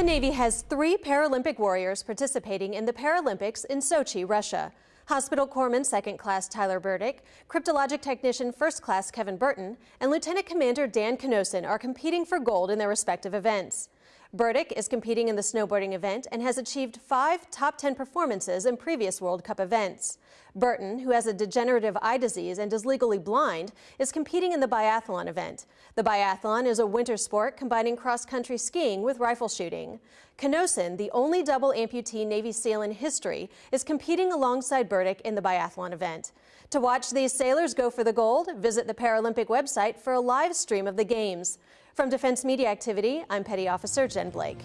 The Navy has three Paralympic warriors participating in the Paralympics in Sochi, Russia. Hospital Corpsman Second Class Tyler Burdick, Cryptologic Technician First Class Kevin Burton, and Lieutenant Commander Dan Cnossen are competing for gold in their respective events. Burdick is competing in the snowboarding event and has achieved five top 10 performances in previous World Cup events. Burton, who has a degenerative eye disease and is legally blind, is competing in the biathlon event. The biathlon is a winter sport combining cross-country skiing with rifle shooting. Cnossen, the only double amputee Navy SEAL in history, is competing alongside Burdick in the biathlon event. To watch these sailors go for the gold, visit the Paralympic website for a live stream of the Games. From Defense Media Activity, I'm Petty Officer Jen Blake.